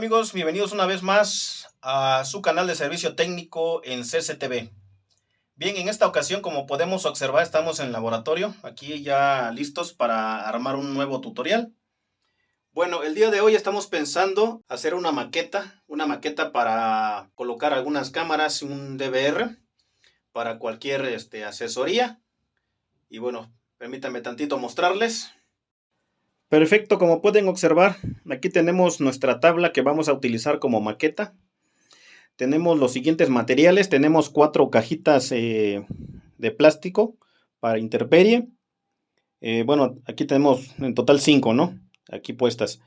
amigos, bienvenidos una vez más a su canal de servicio técnico en CCTV. Bien, en esta ocasión, como podemos observar, estamos en el laboratorio, aquí ya listos para armar un nuevo tutorial. Bueno, el día de hoy estamos pensando hacer una maqueta, una maqueta para colocar algunas cámaras, un DVR, para cualquier este, asesoría. Y bueno, permítanme tantito mostrarles. Perfecto, como pueden observar, aquí tenemos nuestra tabla que vamos a utilizar como maqueta. Tenemos los siguientes materiales, tenemos cuatro cajitas eh, de plástico para interperie. Eh, bueno, aquí tenemos en total cinco, ¿no? Aquí puestas.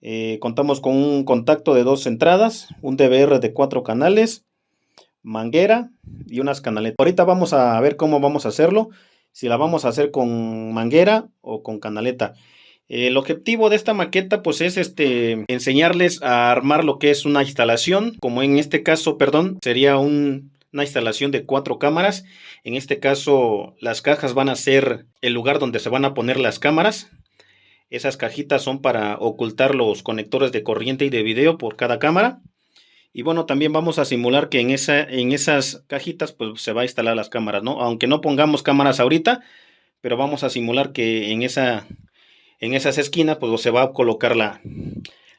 Eh, contamos con un contacto de dos entradas, un DVR de cuatro canales, manguera y unas canaletas. Ahorita vamos a ver cómo vamos a hacerlo, si la vamos a hacer con manguera o con canaleta. El objetivo de esta maqueta pues es este enseñarles a armar lo que es una instalación, como en este caso, perdón, sería una instalación de cuatro cámaras. En este caso las cajas van a ser el lugar donde se van a poner las cámaras. Esas cajitas son para ocultar los conectores de corriente y de video por cada cámara. Y bueno, también vamos a simular que en, en esas cajitas pues se va a instalar las cámaras, ¿no? Aunque no pongamos cámaras ahorita, pero vamos a simular que en esa en esas esquinas pues se va a colocar la,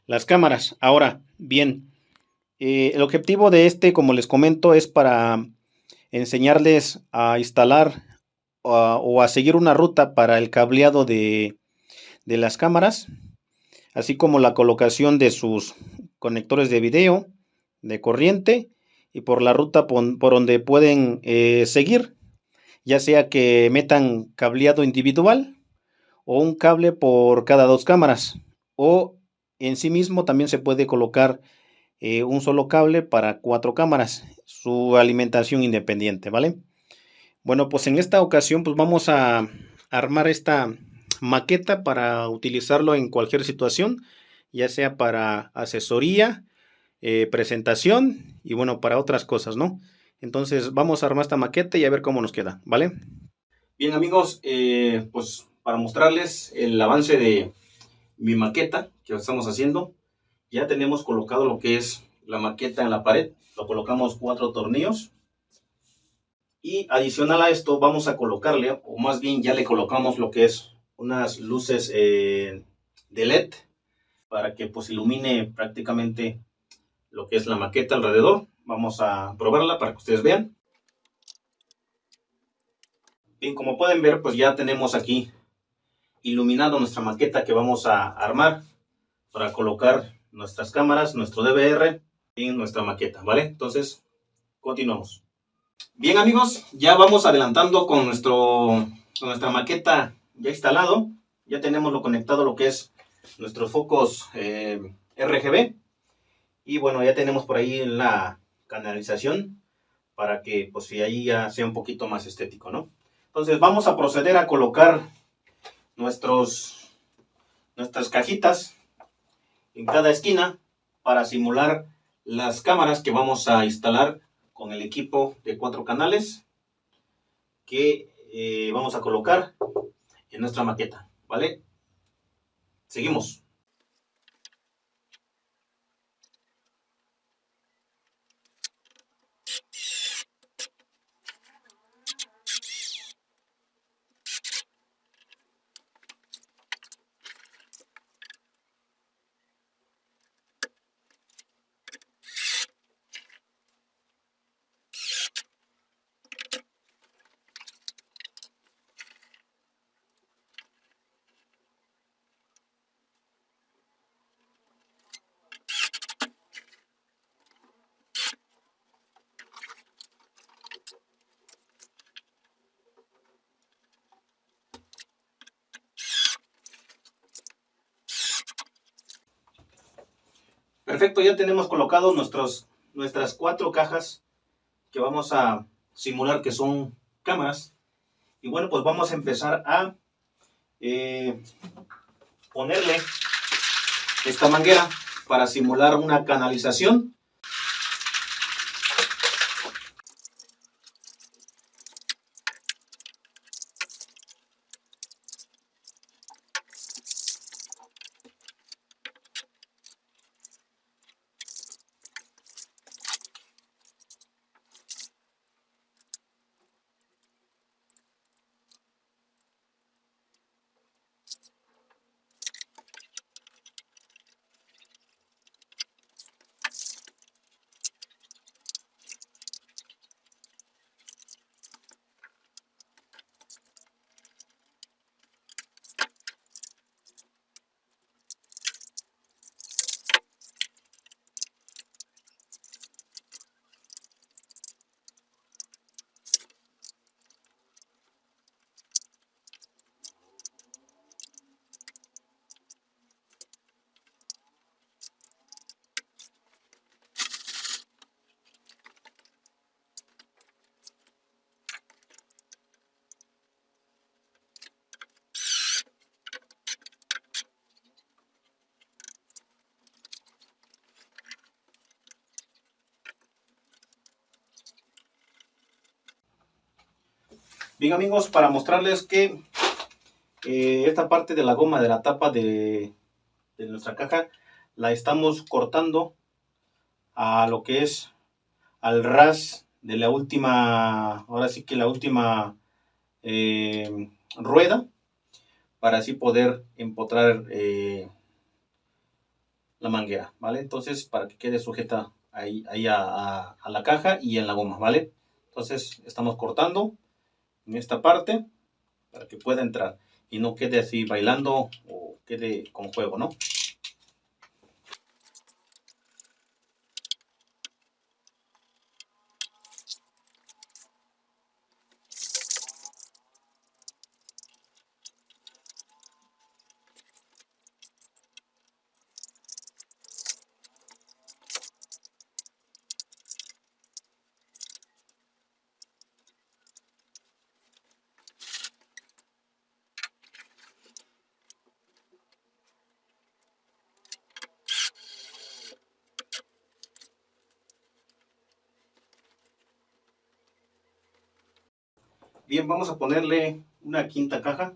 las cámaras. Ahora, bien, eh, el objetivo de este, como les comento, es para enseñarles a instalar o a, seguir una ruta para el cableado de, de las cámaras, así como la colocación de sus conectores de video, de corriente y por la ruta por, donde pueden eh, seguir, ya sea que metan cableado individual o un cable por cada dos cámaras. O en sí mismo también se puede colocar eh, un solo cable para cuatro cámaras su alimentación independiente vale bueno pues en esta ocasión pues vamos a armar esta maqueta para utilizarlo en cualquier situación ya sea para asesoría eh, presentación y bueno para otras cosas no entonces vamos a armar esta maqueta y a ver cómo nos queda vale bien amigos eh, pues para mostrarles el avance de mi maqueta que estamos haciendo. Ya tenemos colocado lo que es la maqueta en la pared. Lo colocamos cuatro tornillos. Y adicional a esto vamos a colocarle, o más bien ya le colocamos lo que es unas luces eh, de LED para que pues ilumine prácticamente lo que es la maqueta alrededor. Vamos a probarla para que ustedes vean. Bien, como pueden ver, pues ya tenemos aquí iluminando nuestra maqueta que vamos a armar para colocar nuestras cámaras, nuestro DVR en nuestra maqueta, ¿vale? Entonces, continuamos. Bien amigos, ya vamos adelantando con, nuestro, nuestra maqueta ya instalado. Ya tenemos lo conectado lo que es nuestros focos eh, RGB. Y bueno, ya tenemos por ahí la canalización para que pues si ahí ya sea un poquito más estético, ¿no? Entonces vamos a proceder a colocar nuestros, nuestras cajitas en cada esquina para simular las cámaras que vamos a instalar con el equipo de cuatro canales que eh, vamos a colocar en nuestra maqueta, ¿vale? Seguimos. Perfecto, ya tenemos colocados nuestros, nuestras cuatro cajas que vamos a simular que son cámaras. Y bueno, pues vamos a empezar a eh, ponerle esta manguera para simular una canalización Bien amigos, para mostrarles que eh, esta parte de la goma de la tapa de, de nuestra caja la estamos cortando a lo que es al ras de la última, ahora sí que la última eh, rueda para así poder empotrar eh, la manguera, ¿vale? Entonces, para que quede sujeta ahí, ahí a, a, la caja y en la goma, ¿vale? Entonces, estamos cortando en esta parte para que pueda entrar y no quede así bailando o quede con juego, ¿no? Bien, vamos a ponerle una quinta caja,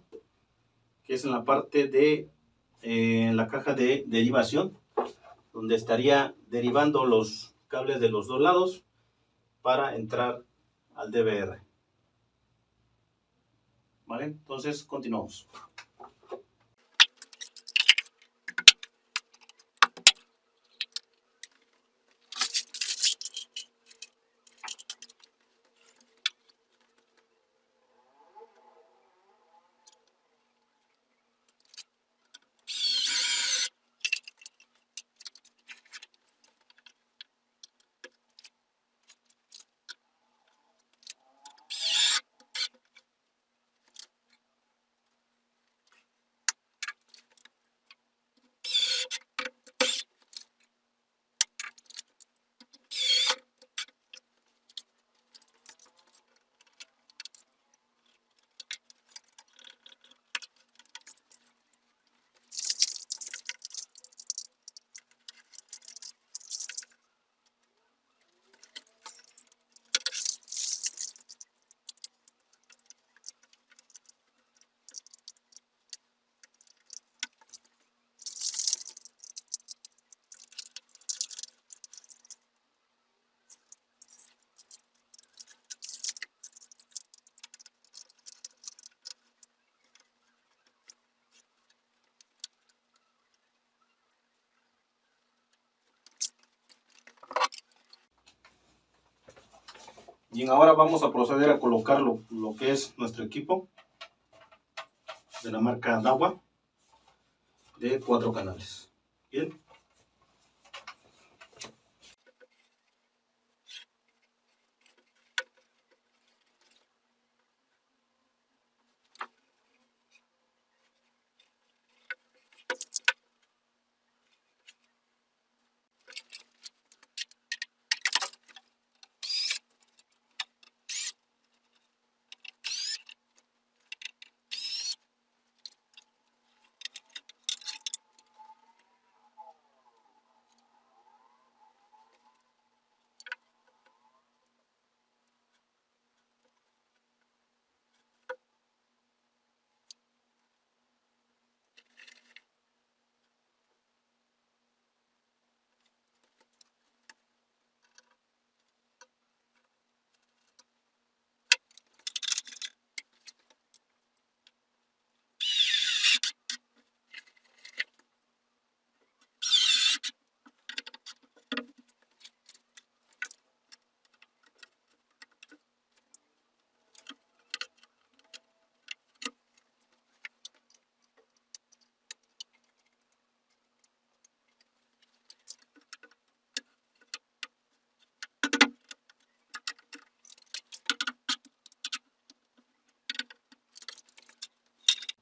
que es en la parte de eh, la caja de derivación, donde estaría derivando los cables de los dos lados para entrar al DVR. ¿Vale? Entonces, continuamos. Bien, ahora vamos a proceder a colocar lo, lo que es nuestro equipo de la marca Dawa de cuatro canales. Bien.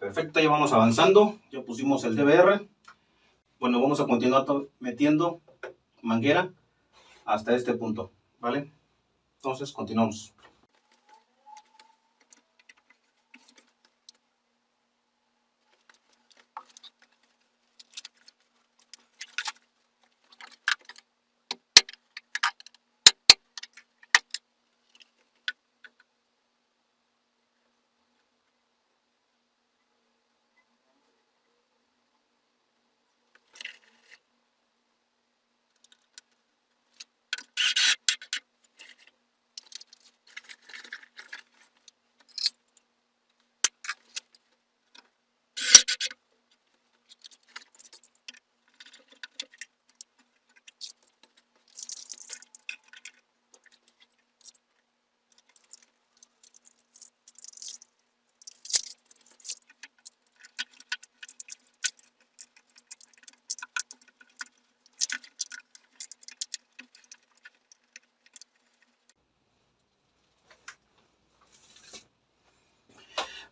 Perfecto, ya vamos avanzando. Ya pusimos el DVR. Bueno, vamos a continuar metiendo manguera hasta este punto, ¿vale? Entonces, continuamos.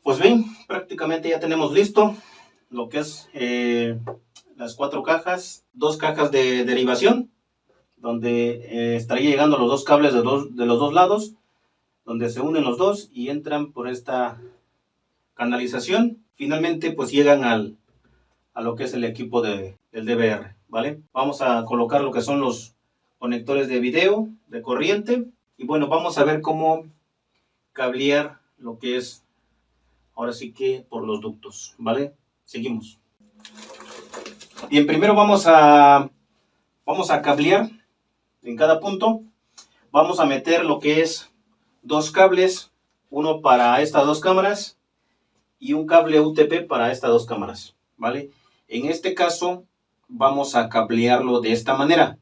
Pues bien, prácticamente ya tenemos listo lo que es eh, las cuatro cajas, dos cajas de derivación, donde eh, estaría llegando los dos cables de, de los dos lados, donde se unen los dos y entran por esta canalización. Finalmente, pues llegan al, a lo que es el equipo de, del DVR, ¿vale? Vamos a colocar lo que son los conectores de video, de corriente, y bueno, vamos a ver cómo cablear lo que es, ahora sí que por los ductos, ¿vale? Seguimos. Bien, primero vamos a, vamos a cablear en cada punto. Vamos a meter lo que es dos cables, uno para estas dos cámaras y un cable UTP para estas dos cámaras, ¿vale? En este caso vamos a cablearlo de esta manera.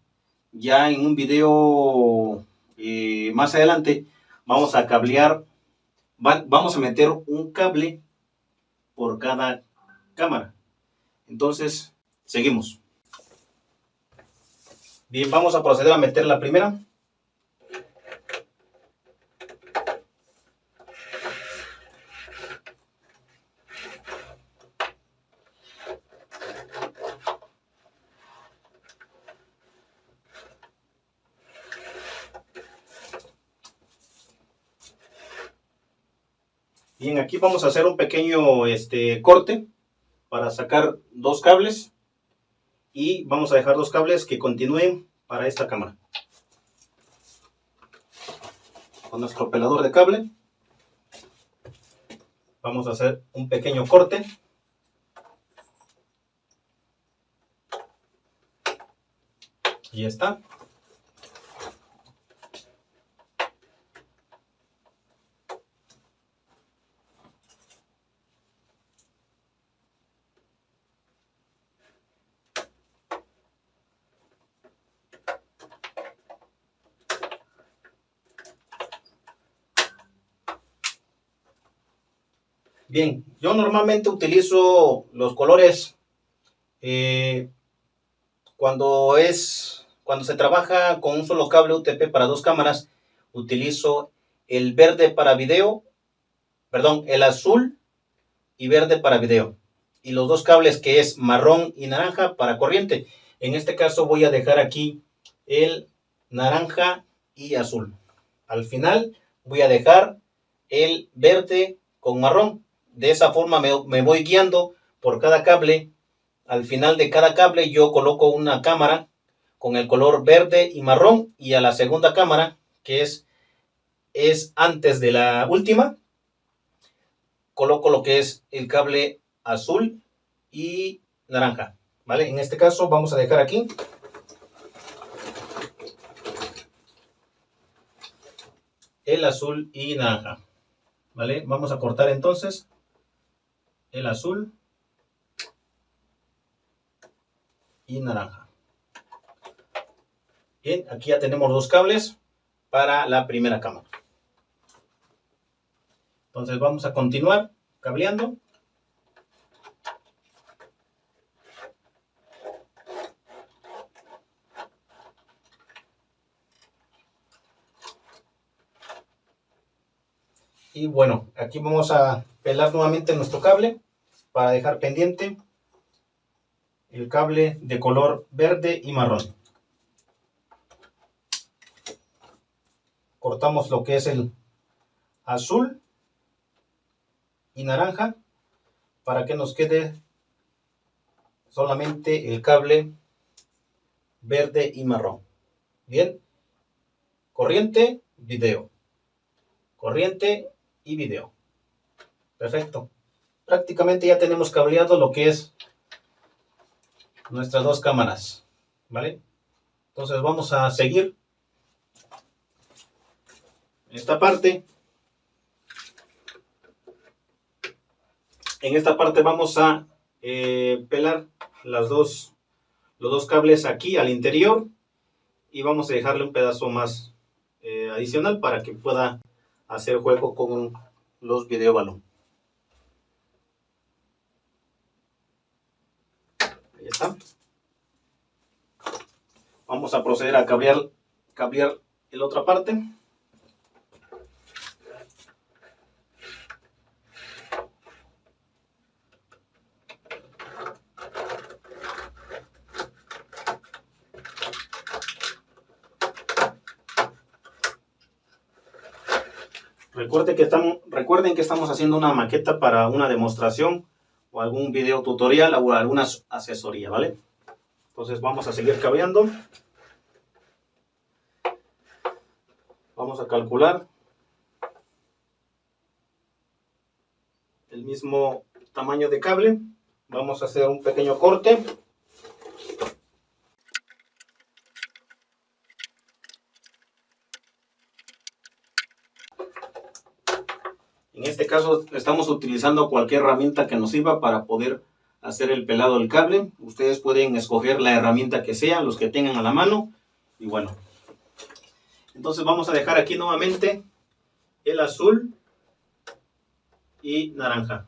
Ya en un video eh, más adelante vamos a cablear, vamos a meter un cable por cada cámara. Entonces, seguimos. Bien, vamos a proceder a meter la primera. Aquí vamos a hacer un pequeño este, corte para sacar dos cables y vamos a dejar dos cables que continúen para esta cámara. Con nuestro pelador de cable vamos a hacer un pequeño corte. Y está. Bien, yo normalmente utilizo los colores eh, cuando es cuando se trabaja con un solo cable UTP para dos cámaras, utilizo el verde para video, perdón, el azul y verde para video. Y los dos cables que es marrón y naranja para corriente. En este caso voy a dejar aquí el naranja y azul. Al final voy a dejar el verde con marrón de esa forma me, voy guiando por cada cable. Al final de cada cable yo coloco una cámara con el color verde y marrón y a la segunda cámara que es, es antes de la última coloco lo que es el cable azul y naranja vale en este caso vamos a dejar aquí. El azul y naranja vale vamos a cortar entonces el azul y naranja. Bien, aquí ya tenemos dos cables para la primera cámara. Entonces vamos a continuar cableando. Y bueno, aquí vamos a pelar nuevamente nuestro cable para dejar pendiente el cable de color verde y marrón. Cortamos lo que es el azul y naranja para que nos quede solamente el cable verde y marrón. Bien, corriente, video. Corriente y video. Perfecto prácticamente ya tenemos cableado lo que es nuestras dos cámaras, ¿vale? Entonces vamos a seguir esta parte. En esta parte vamos a eh, pelar las dos, los dos cables aquí al interior y vamos a dejarle un pedazo más eh, adicional para que pueda hacer juego con los videobalón. Vamos a proceder a cablear, cablear la otra parte. Recuerden que, estamos, haciendo una maqueta para una demostración o algún video tutorial o alguna asesoría, ¿vale? Entonces vamos a seguir cableando. Vamos a calcular el mismo tamaño de cable. Vamos a hacer un pequeño corte. Este caso estamos utilizando cualquier herramienta que nos sirva para poder hacer el pelado del cable. Ustedes pueden escoger la herramienta que sea, los que tengan a la mano. Y bueno, entonces vamos a dejar aquí nuevamente el azul y naranja.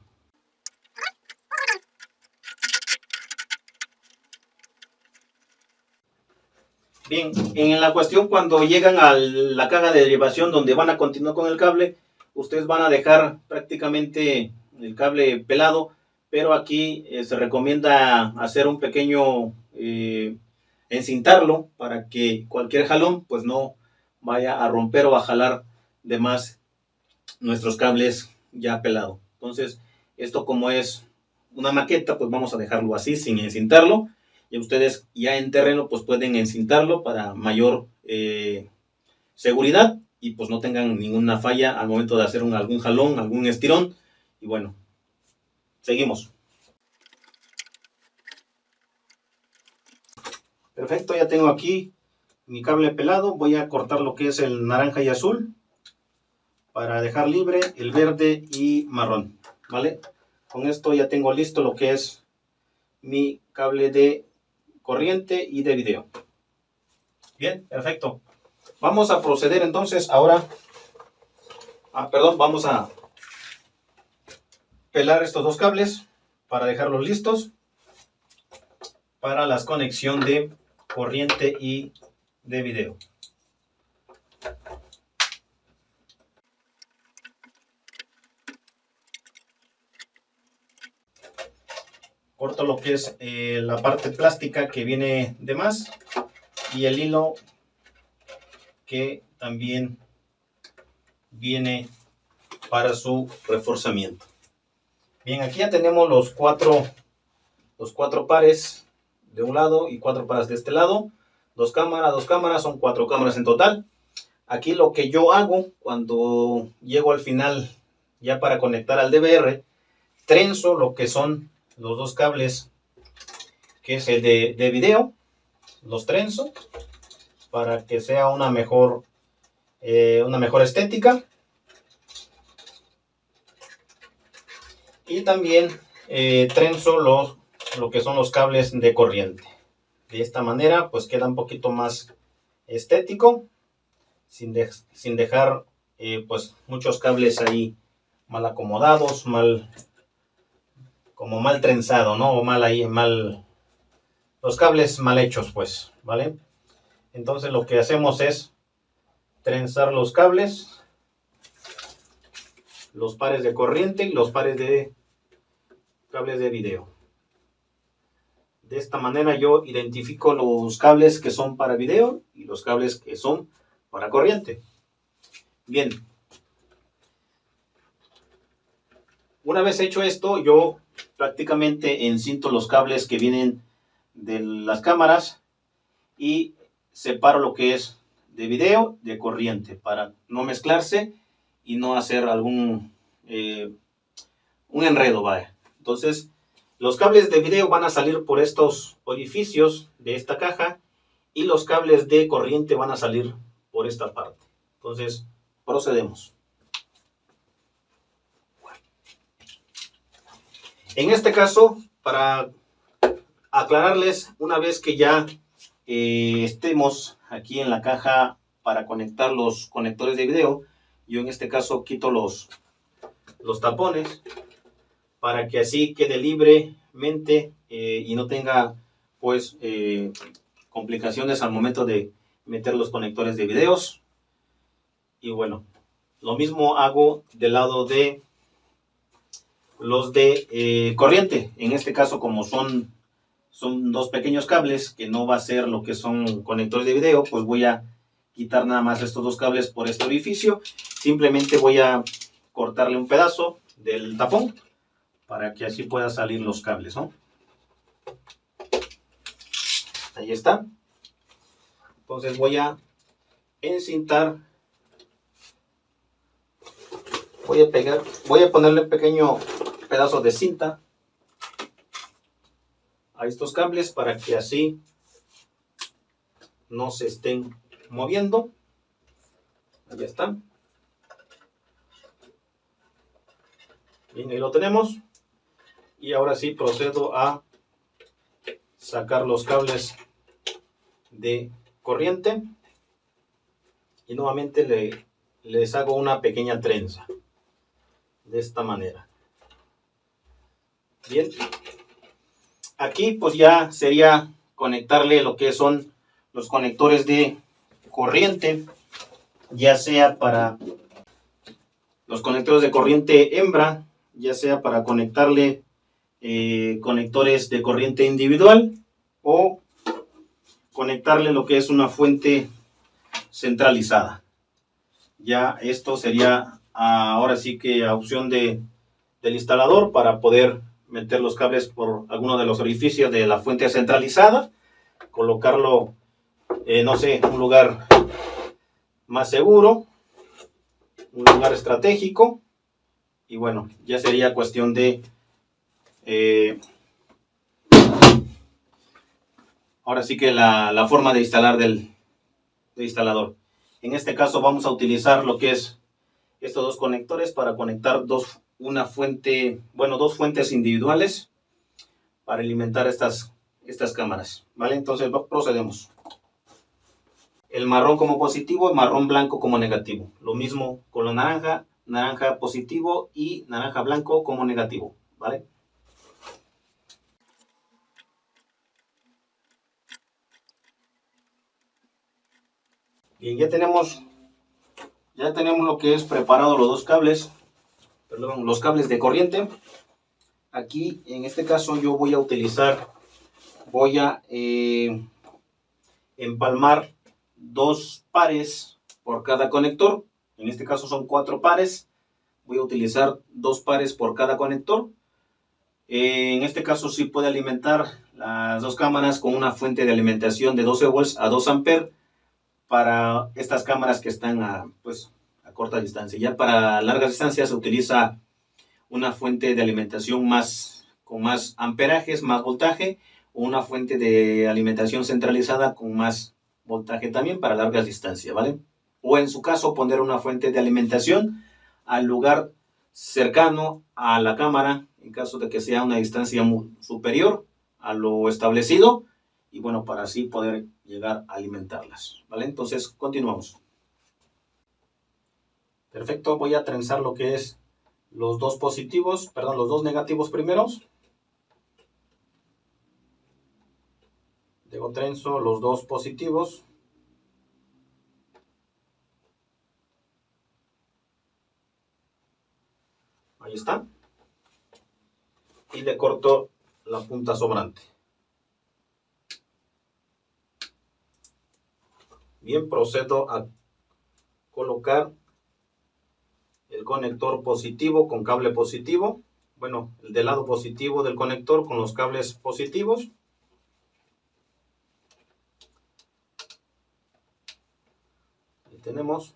Bien, en la cuestión cuando llegan a la caja de derivación donde van a continuar con el cable, ustedes van a dejar prácticamente el cable pelado, pero aquí eh, se recomienda hacer un pequeño eh, encintarlo para que cualquier jalón pues no vaya a romper o a jalar de más nuestros cables ya pelado. Entonces, esto como es una maqueta, pues vamos a dejarlo así sin encintarlo. Y ustedes ya en terreno pues pueden encintarlo para mayor eh, seguridad y pues no tengan ninguna falla al momento de hacer un, algún jalón, algún estirón. Y bueno, seguimos. Perfecto, ya tengo aquí mi cable pelado. Voy a cortar lo que es el naranja y azul para dejar libre el verde y marrón. ¿Vale? Con esto ya tengo listo lo que es mi cable de corriente y de video. Bien, perfecto. Vamos a proceder entonces ahora, ah, perdón, vamos a pelar estos dos cables para dejarlos listos para la conexión de corriente y de video. Corto lo que es eh, la parte plástica que viene de más y el hilo que también viene para su reforzamiento. Bien, aquí ya tenemos los cuatro, los cuatro pares de un lado y cuatro pares de este lado. Dos cámaras, dos cámaras, son cuatro cámaras en total. Aquí lo que yo hago cuando llego al final ya para conectar al DVR, trenzo lo que son los dos cables que es el de, de video, los trenzo para que sea una mejor, eh, una mejor estética. Y también eh, trenzo los, lo que son los cables de corriente. De esta manera pues queda un poquito más estético, sin, sin dejar eh, pues muchos cables ahí mal acomodados, mal como mal trenzado, ¿no? O mal ahí, mal los cables mal hechos, pues, ¿vale? Entonces lo que hacemos es trenzar los cables, los pares de corriente y los pares de cables de video. De esta manera yo identifico los cables que son para video y los cables que son para corriente. Bien. Una vez hecho esto, yo prácticamente encinto los cables que vienen de las cámaras y separo lo que es de video de corriente para no mezclarse y no hacer algún eh, un enredo vaya. Entonces los cables de video van a salir por estos orificios de esta caja y los cables de corriente van a salir por esta parte. Entonces procedemos. En este caso para aclararles una vez que ya eh, estemos aquí en la caja para conectar los conectores de video, yo en este caso quito los, los tapones para que así quede libremente eh, y no tenga pues eh, complicaciones al momento de meter los conectores de videos. Y bueno, lo mismo hago del lado de los de corriente. En este caso como son son dos pequeños cables que no va a ser lo que son conectores de video, pues voy a quitar nada más estos dos cables por este orificio simplemente voy a cortarle un pedazo del tapón para que así pueda salir los cables, ¿no? Ahí está. Entonces voy a encintar. Voy a pegar, voy a ponerle un pequeño pedazo de cinta a estos cables para que así no se estén moviendo. Ahí está. Bien, ahí lo tenemos. Y ahora sí procedo a sacar los cables de corriente. Y nuevamente le, les hago una pequeña trenza. De esta manera. Bien. Aquí pues ya sería conectarle lo que son los conectores de corriente. Ya sea para los conectores de corriente hembra ya sea para conectarle eh, conectores de corriente individual o conectarle lo que es una fuente centralizada. Ya esto sería ahora sí que a opción de, del instalador para poder meter los cables por alguno de los orificios de la fuente centralizada, colocarlo, eh, no sé, un lugar más seguro, un lugar estratégico y bueno, ya sería cuestión de... Eh, ahora sí que la, forma de instalar del, instalador. En este caso vamos a utilizar lo que es estos dos conectores para conectar dos, una fuente, bueno, dos fuentes individuales para alimentar estas, estas cámaras. ¿Vale? Entonces procedemos. El marrón como positivo, el marrón blanco como negativo. Lo mismo con la naranja naranja positivo y naranja blanco como negativo, ¿vale? Bien, ya tenemos, ya tenemos lo que es preparado los dos cables, perdón, los cables de corriente. Aquí, en este caso, yo voy a utilizar, voy a eh, empalmar dos pares por cada conector en este caso son cuatro pares. Voy a utilizar dos pares por cada conector. En este caso sí puede alimentar las dos cámaras con una fuente de alimentación de 12 volts a 2 amperes para estas cámaras que están a, pues, corta distancia. Ya para largas distancias se utiliza una fuente de alimentación más, con más amperajes, más voltaje, o una fuente de alimentación centralizada con más voltaje también para largas distancias, ¿vale? o en su caso poner una fuente de alimentación al lugar cercano a la cámara en caso de que sea una distancia superior a lo establecido y bueno para así poder llegar a alimentarlas vale entonces continuamos perfecto voy a trenzar lo que es los dos positivos perdón los dos negativos primeros luego trenzo los dos positivos Ahí está. Y le corto la punta sobrante. Bien, procedo a colocar el conector positivo con cable positivo. Bueno, el del lado positivo del conector con los cables positivos. Ahí tenemos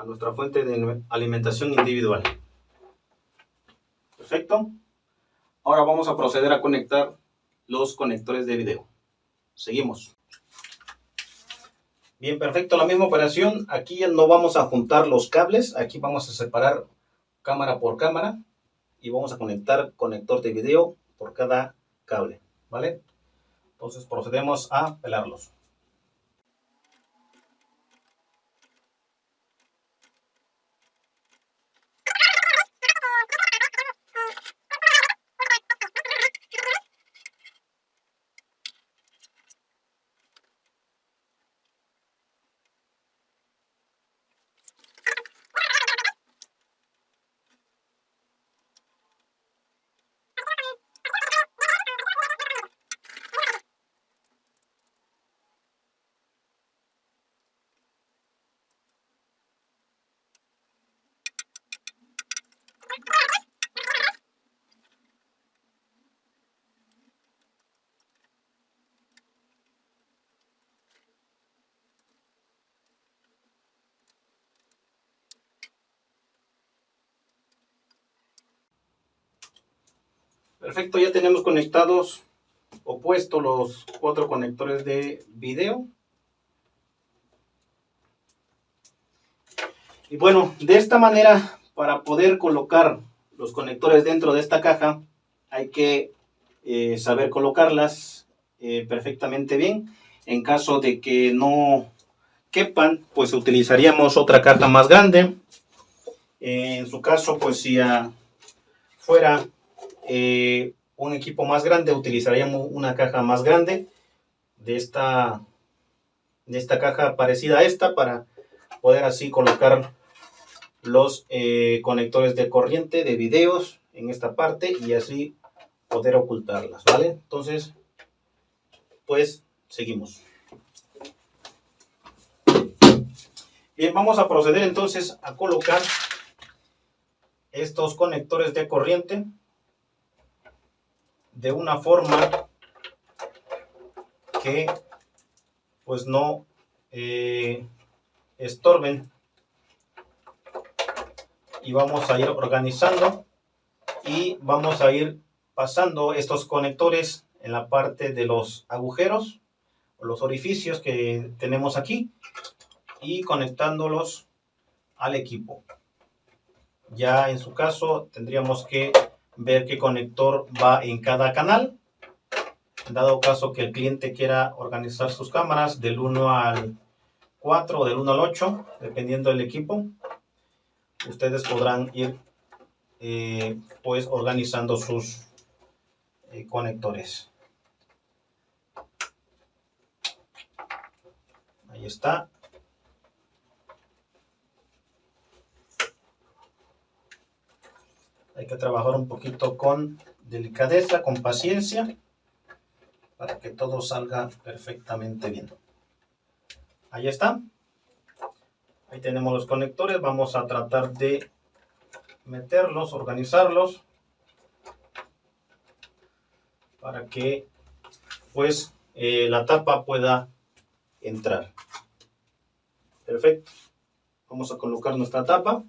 a nuestra fuente de alimentación individual. Perfecto. Ahora vamos a proceder a conectar los conectores de video. Seguimos. Bien, perfecto. La misma operación. Aquí ya no vamos a juntar los cables. Aquí vamos a separar cámara por cámara. Y vamos a conectar conector de video por cada cable. ¿Vale? Entonces procedemos a pelarlos. Perfecto, ya tenemos conectados o puesto los cuatro conectores de video. Y bueno, de esta manera, para poder colocar los conectores dentro de esta caja, hay que eh, saber colocarlas eh, perfectamente bien. En caso de que no quepan, pues utilizaríamos otra caja más grande. en su caso, pues si fuera eh, un equipo más grande, utilizaríamos una caja más grande de esta, de esta caja parecida a esta para poder así colocar los eh, conectores de corriente de videos en esta parte y así poder ocultarlas, ¿vale? Entonces, pues seguimos. Bien, vamos a proceder entonces a colocar estos conectores de corriente de una forma que pues no eh, estorben. Y vamos a ir organizando y vamos a ir pasando estos conectores en la parte de los agujeros o los orificios que tenemos aquí y conectándolos al equipo. Ya en su caso tendríamos que ver qué conector va en cada canal. Dado caso que el cliente quiera organizar sus cámaras del 1 al 4 o del 1 al 8, dependiendo del equipo, ustedes podrán ir eh, pues organizando sus eh, conectores. Ahí está. Hay que trabajar un poquito con delicadeza, con paciencia, para que todo salga perfectamente bien. Ahí está. Ahí tenemos los conectores. Vamos a tratar de meterlos, organizarlos, para que pues eh, la tapa pueda entrar. Perfecto. Vamos a colocar nuestra tapa.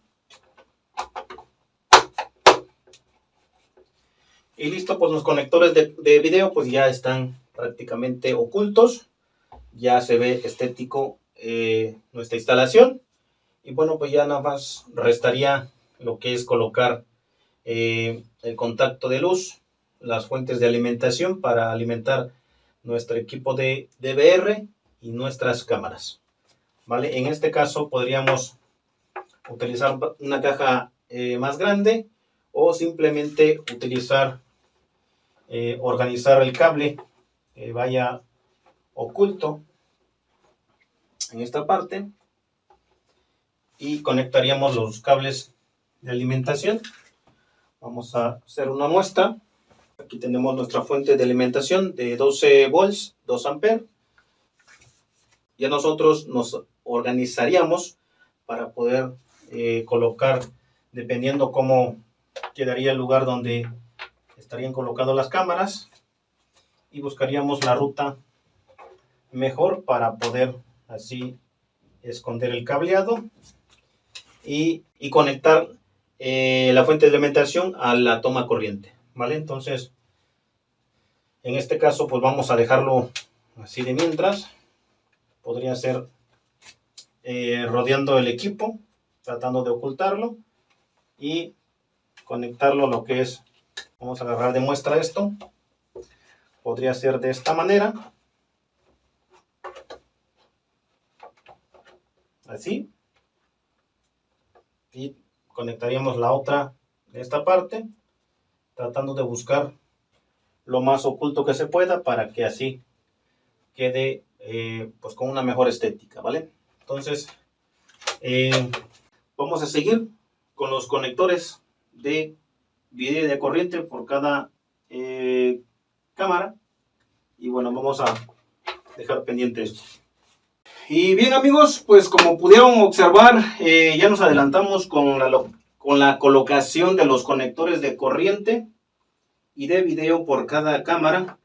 Y listo, pues los conectores de, de video pues ya están prácticamente ocultos. Ya se ve estético eh, nuestra instalación. Y bueno, pues ya nada más restaría lo que es colocar eh, el contacto de luz, las fuentes de alimentación para alimentar nuestro equipo de DVR y nuestras cámaras. ¿Vale? En este caso podríamos utilizar una caja eh, más grande o simplemente utilizar eh, organizar el cable que vaya oculto en esta parte y conectaríamos los cables de alimentación. Vamos a hacer una muestra. Aquí tenemos nuestra fuente de alimentación de 12 volts 2 amperes. Ya nosotros nos organizaríamos para poder eh, colocar dependiendo cómo quedaría el lugar donde estarían colocadas las cámaras y buscaríamos la ruta mejor para poder así esconder el cableado y, conectar eh, la fuente de alimentación a la toma corriente vale entonces en este caso pues vamos a dejarlo así de mientras. Podría ser eh, rodeando el equipo tratando de ocultarlo y conectarlo a lo que es Vamos a agarrar de muestra esto. Podría ser de esta manera. Así. Y conectaríamos la otra de esta parte. Tratando de buscar lo más oculto que se pueda para que así quede eh, pues con una mejor estética, ¿vale? Entonces, eh, vamos a seguir con los conectores de video de corriente por cada eh, cámara. Y bueno, vamos a dejar pendiente esto. Y bien amigos, pues como pudieron observar, eh, ya nos adelantamos con la, con la colocación de los conectores de corriente y de video por cada cámara.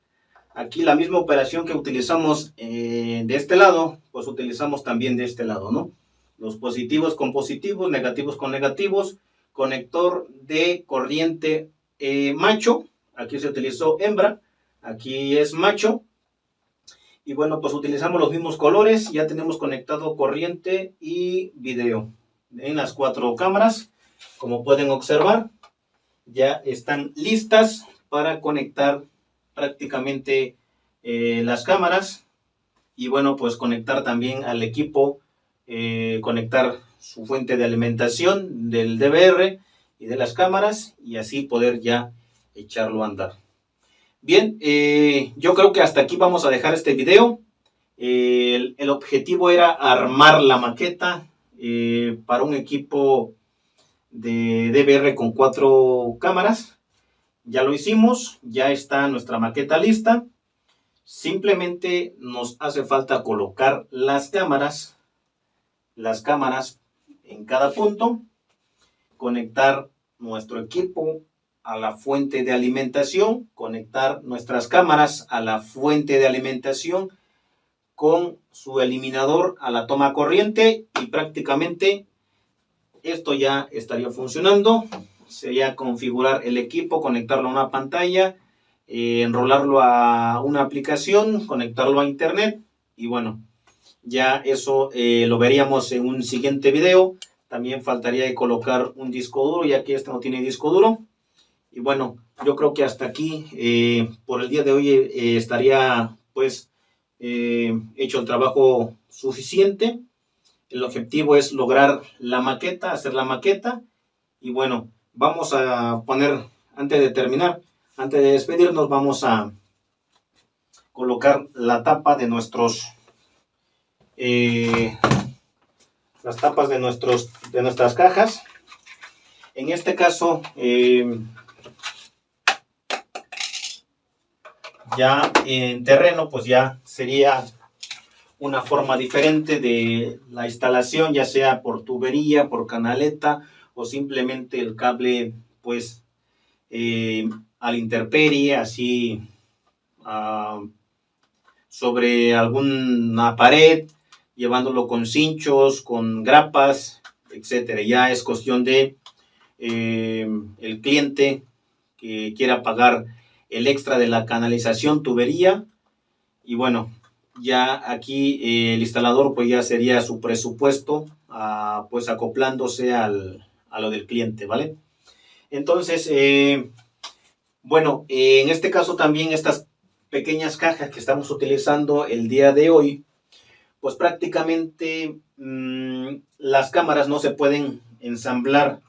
Aquí la misma operación que utilizamos eh, de este lado, pues utilizamos también de este lado, ¿no? Los positivos con positivos, negativos con negativos, conector de corriente eh, macho aquí se utilizó hembra, aquí es macho. Y bueno, pues utilizamos los mismos colores, ya tenemos conectado corriente y video en las cuatro cámaras. Como pueden observar, ya están listas para conectar prácticamente eh, las cámaras y bueno, pues conectar también al equipo, eh, conectar su fuente de alimentación del DVR y de las cámaras y así poder ya echarlo a andar. Bien, eh, yo creo que hasta aquí vamos a dejar este video. el, el, objetivo era armar la maqueta para un equipo de DVR con cuatro cámaras. Ya lo hicimos, ya está nuestra maqueta lista. Simplemente nos hace falta colocar las cámaras, las cámaras en cada punto, conectar nuestro equipo a la fuente de alimentación, conectar nuestras cámaras a la fuente de alimentación con su eliminador a la toma corriente y prácticamente esto ya estaría funcionando. Sería configurar el equipo, conectarlo a una pantalla, eh, enrolarlo a una aplicación, conectarlo a internet y bueno, ya eso eh, lo veríamos en un siguiente video. También faltaría colocar un disco duro, ya que este no tiene disco duro. Y bueno, yo creo que hasta aquí, eh, por el día de hoy, estaría pues hecho el trabajo suficiente. El objetivo es lograr la maqueta, hacer la maqueta. Y bueno, vamos a poner, antes de terminar, antes de despedirnos, vamos a colocar la tapa de nuestros, eh, las tapas de, nuestros, de nuestras cajas. En este caso, eh, ya en terreno, pues ya sería una forma diferente de la instalación, ya sea por tubería, por canaleta o simplemente el cable pues eh, al interperie, así ah, sobre alguna pared, llevándolo con cinchos, con grapas, etcétera. Ya es cuestión de eh, el cliente que quiera pagar el extra de la canalización, tubería, y bueno, ya aquí eh, el instalador pues ya sería su presupuesto ah, pues acoplándose al, a lo del cliente, ¿vale? Entonces, eh, bueno, en este caso también estas pequeñas cajas que estamos utilizando el día de hoy, pues prácticamente mm, las cámaras no se pueden ensamblar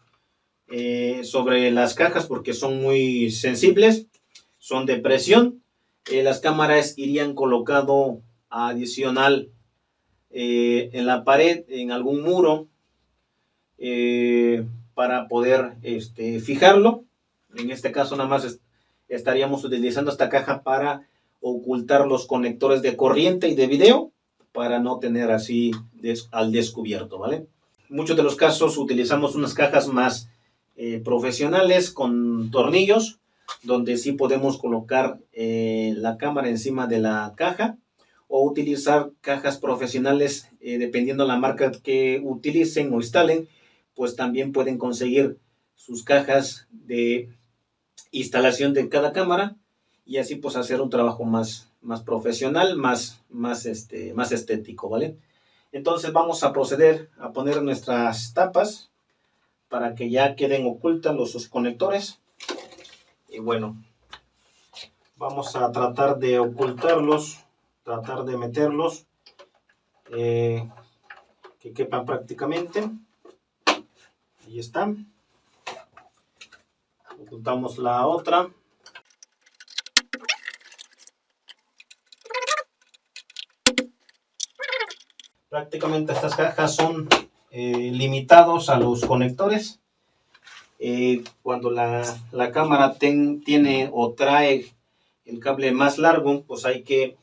eh, sobre las cajas porque son muy sensibles, son de presión. las cámaras irían colocado adicional eh, en la pared, en algún muro, eh, para poder este, fijarlo. En este caso nada más estaríamos utilizando esta caja para ocultar los conectores de corriente y de video para no tener así al descubierto, ¿vale? Muchos de los casos utilizamos unas cajas más eh, profesionales con tornillos donde sí podemos colocar la cámara encima de la caja o utilizar cajas profesionales, eh, dependiendo la marca que utilicen o instalen, pues también pueden conseguir sus cajas de instalación de cada cámara y así pues hacer un trabajo más, más profesional, más, más, este, más estético, ¿vale? Entonces vamos a proceder a poner nuestras tapas para que ya queden ocultas los sus conectores. Y bueno, vamos a tratar de ocultarlos tratar de meterlos eh, que quepan prácticamente ahí están ocultamos la otra prácticamente estas cajas son eh, limitados a los conectores eh, cuando la, la cámara tiene o trae el cable más largo pues hay que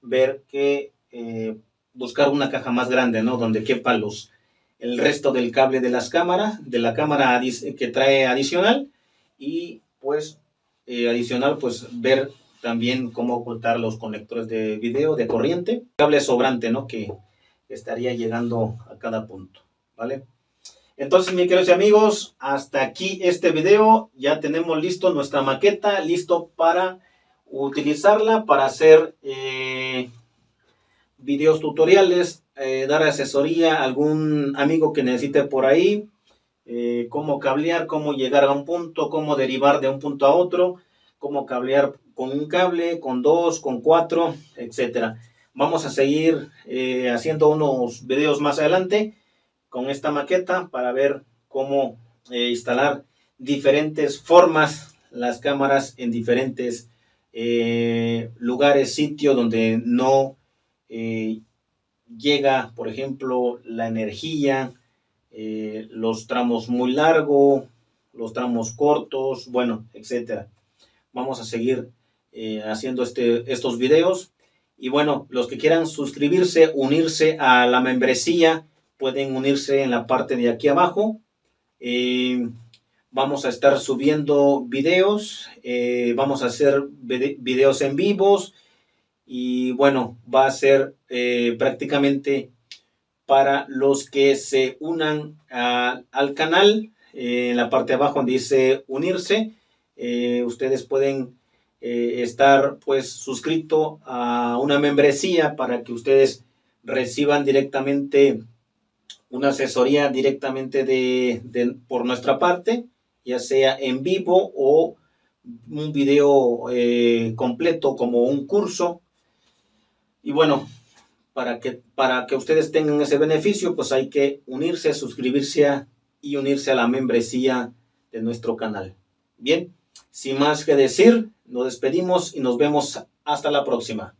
ver que eh, buscar una caja más grande, ¿no? Donde quepa los, el resto del cable de las cámaras, de la cámara que trae adicional y pues eh, adicional pues ver también cómo ocultar los conectores de video de corriente, cable sobrante, ¿no? Que estaría llegando a cada punto, ¿vale? Entonces, mis queridos amigos, hasta aquí este video. Ya tenemos listo nuestra maqueta, listo para utilizarla para hacer eh, videos tutoriales, eh, dar asesoría a algún amigo que necesite por ahí, eh, cómo cablear, cómo llegar a un punto, cómo derivar de un punto a otro, cómo cablear con un cable, con dos, con cuatro, etcétera. Vamos a seguir haciendo unos videos más adelante con esta maqueta para ver cómo instalar diferentes formas las cámaras en diferentes eh, lugares, sitios donde no eh, llega, por ejemplo, la energía, eh, los tramos muy largos, los tramos cortos, bueno, etcétera. Vamos a seguir haciendo este, estos videos. Y bueno, los que quieran suscribirse, unirse a la membresía, pueden unirse en la parte de aquí abajo. Vamos a estar subiendo videos, eh, vamos a hacer videos en vivos y bueno, va a ser eh, prácticamente para los que se unan al canal. Eh, en la parte de abajo donde dice unirse, ustedes pueden estar pues suscrito a una membresía para que ustedes reciban directamente una asesoría directamente de, por nuestra parte ya sea en vivo o un video eh, completo como un curso. Y bueno, para que, para que ustedes tengan ese beneficio, pues hay que unirse, suscribirse y unirse a la membresía de nuestro canal. Bien, sin más que decir, nos despedimos y nos vemos hasta la próxima.